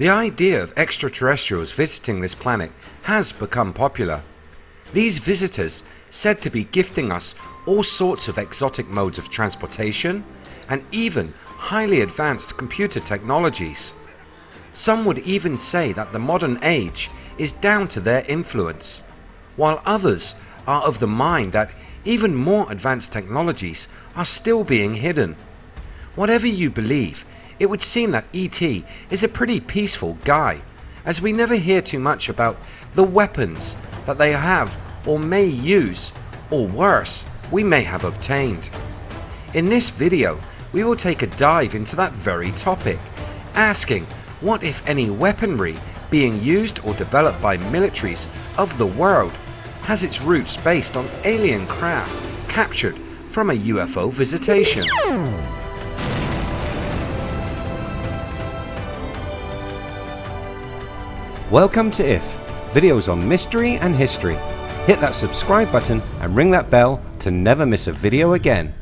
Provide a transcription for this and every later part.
The idea of extraterrestrials visiting this planet has become popular. These visitors said to be gifting us all sorts of exotic modes of transportation and even highly advanced computer technologies. Some would even say that the modern age is down to their influence, while others are of the mind that even more advanced technologies are still being hidden. Whatever you believe, it would seem that ET is a pretty peaceful guy as we never hear too much about the weapons that they have or may use or worse we may have obtained. In this video we will take a dive into that very topic asking what if any weaponry being used or developed by militaries of the world has its roots based on alien craft captured from a UFO visitation. Welcome to IF, videos on mystery and history. Hit that subscribe button and ring that bell to never miss a video again.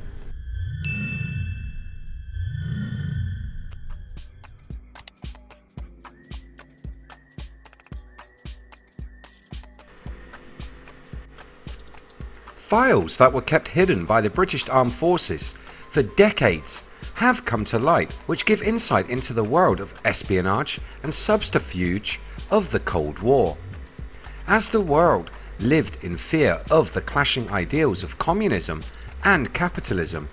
Files that were kept hidden by the British Armed Forces for decades have come to light which give insight into the world of espionage and subterfuge of the Cold War. As the world lived in fear of the clashing ideals of communism and capitalism,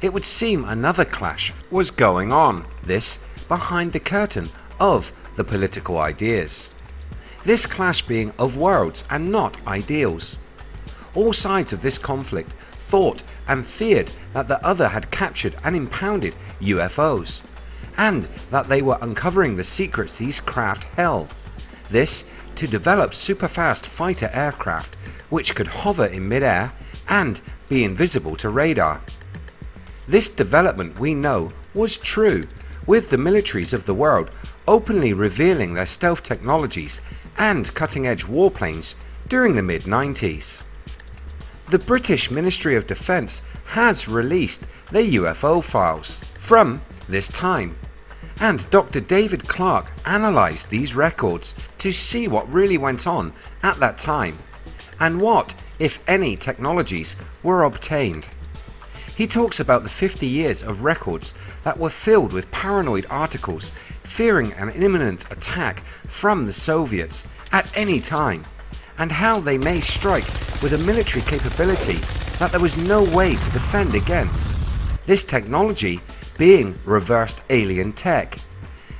it would seem another clash was going on, this behind the curtain of the political ideas. This clash being of worlds and not ideals. All sides of this conflict thought and feared that the other had captured and impounded UFOs and that they were uncovering the secrets these craft held. This to develop super fast fighter aircraft which could hover in midair and be invisible to radar. This development we know was true with the militaries of the world openly revealing their stealth technologies and cutting edge warplanes during the mid 90s. The British Ministry of Defence has released their UFO files from this time and Dr David Clarke analysed these records to see what really went on at that time and what if any technologies were obtained. He talks about the 50 years of records that were filled with paranoid articles fearing an imminent attack from the Soviets at any time and how they may strike with a military capability that there was no way to defend against. This technology being reversed alien tech.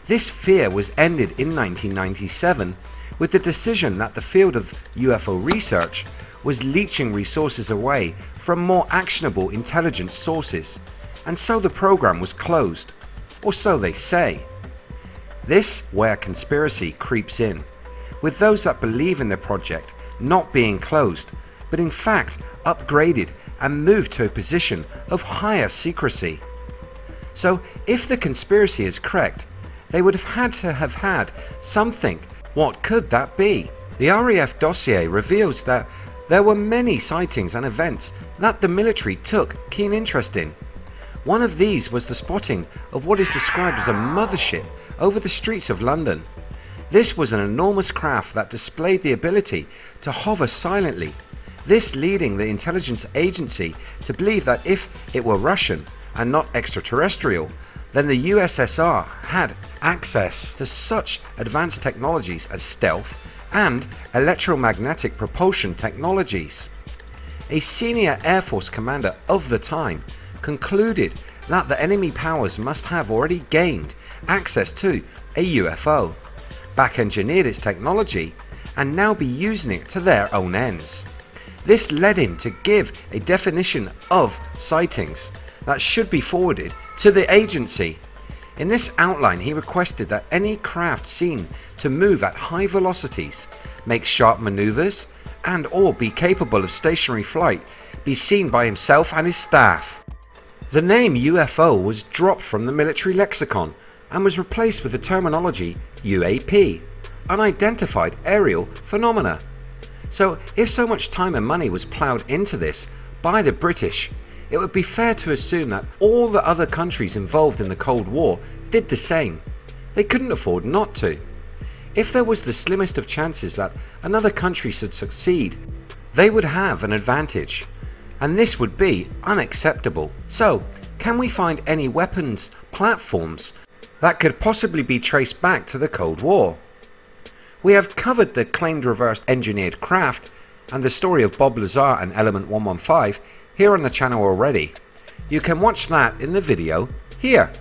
This fear was ended in 1997 with the decision that the field of UFO research was leeching resources away from more actionable intelligence sources and so the program was closed, or so they say. This where conspiracy creeps in with those that believe in the project not being closed but in fact upgraded and moved to a position of higher secrecy. So if the conspiracy is correct they would have had to have had something. What could that be? The RAF dossier reveals that there were many sightings and events that the military took keen interest in. One of these was the spotting of what is described as a mothership over the streets of London. This was an enormous craft that displayed the ability to hover silently, this leading the intelligence agency to believe that if it were Russian and not extraterrestrial then the USSR had access to such advanced technologies as stealth and electromagnetic propulsion technologies. A senior Air Force commander of the time concluded that the enemy powers must have already gained access to a UFO back engineered its technology and now be using it to their own ends. This led him to give a definition of sightings that should be forwarded to the agency. In this outline he requested that any craft seen to move at high velocities, make sharp manoeuvres and or be capable of stationary flight be seen by himself and his staff. The name UFO was dropped from the military lexicon and was replaced with the terminology UAP, Unidentified Aerial Phenomena. So if so much time and money was ploughed into this by the British, it would be fair to assume that all the other countries involved in the Cold War did the same. They couldn't afford not to. If there was the slimmest of chances that another country should succeed, they would have an advantage. And this would be unacceptable. So, can we find any weapons platforms that could possibly be traced back to the Cold War? We have covered the claimed reverse engineered craft and the story of Bob Lazar and Element 115 here on the channel already. You can watch that in the video here.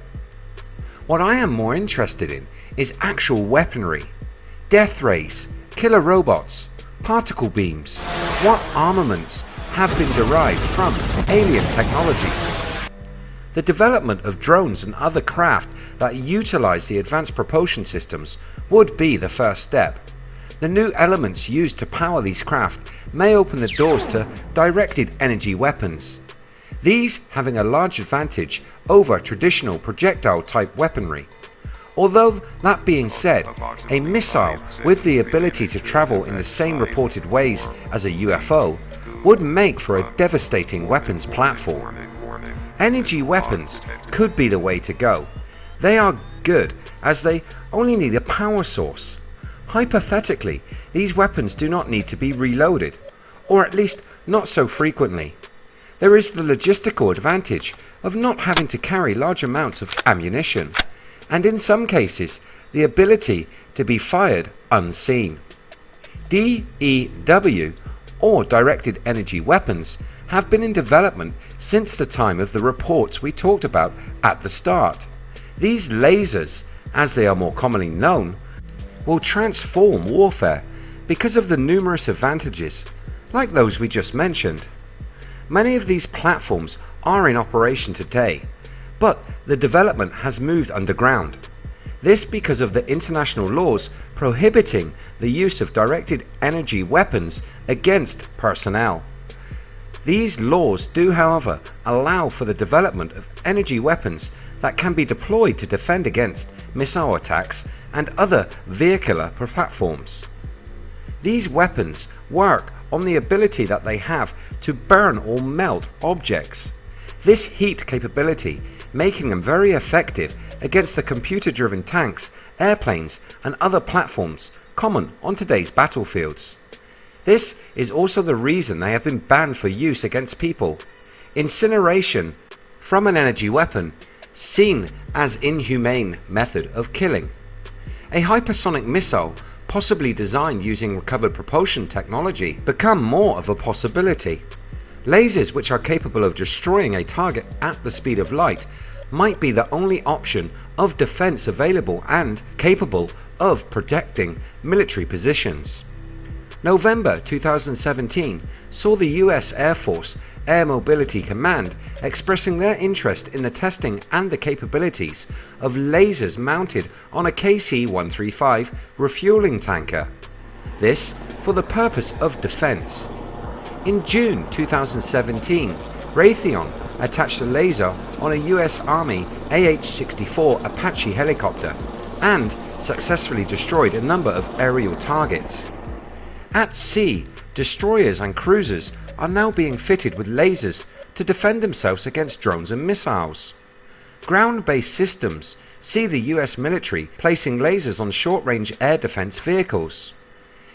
What I am more interested in is actual weaponry, death rays, killer robots, particle beams, what armaments have been derived from alien technologies. The development of drones and other craft that utilize the advanced propulsion systems would be the first step. The new elements used to power these craft may open the doors to directed energy weapons. These having a large advantage over traditional projectile type weaponry. Although that being said, a missile with the ability to travel in the same reported ways as a UFO would make for a devastating weapons platform. Energy weapons could be the way to go. They are good as they only need a power source. Hypothetically, these weapons do not need to be reloaded, or at least not so frequently. There is the logistical advantage of not having to carry large amounts of ammunition, and in some cases the ability to be fired unseen. DEW or directed energy weapons have been in development since the time of the reports we talked about at the start. These lasers, as they are more commonly known, will transform warfare because of the numerous advantages like those we just mentioned. Many of these platforms are in operation today, but the development has moved underground. This because of the international laws prohibiting the use of directed energy weapons against personnel. These laws do however allow for the development of energy weapons that can be deployed to defend against missile attacks and other vehicular platforms. These weapons work on the ability that they have to burn or melt objects. This heat capability making them very effective against the computer driven tanks, airplanes and other platforms common on today's battlefields. This is also the reason they have been banned for use against people. Incineration from an energy weapon seen as inhumane method of killing. A hypersonic missile possibly designed using recovered propulsion technology become more of a possibility. Lasers which are capable of destroying a target at the speed of light might be the only option of defense available and capable of protecting military positions. November 2017 saw the US Air Force Air Mobility Command expressing their interest in the testing and the capabilities of lasers mounted on a KC-135 refueling tanker. This for the purpose of defense. In June 2017, Raytheon attached a laser on a US Army AH-64 Apache helicopter and successfully destroyed a number of aerial targets. At sea, destroyers and cruisers are now being fitted with lasers to defend themselves against drones and missiles. Ground-based systems see the US military placing lasers on short-range air defense vehicles.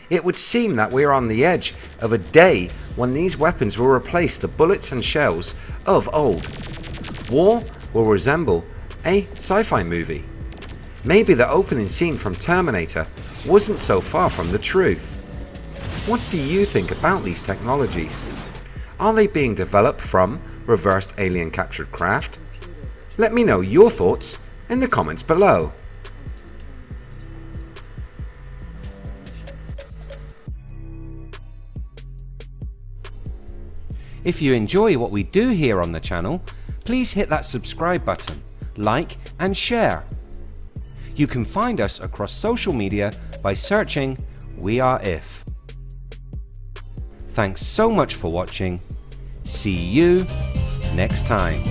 It would seem that we are on the edge of a day when these weapons will replace the bullets and shells of old. War will resemble a sci-fi movie. Maybe the opening scene from Terminator wasn't so far from the truth. What do you think about these technologies? Are they being developed from reversed alien captured craft? Let me know your thoughts in the comments below. If you enjoy what we do here on the channel, please hit that subscribe button, like and share. You can find us across social media by searching We Are If. Thanks so much for watching. See you next time.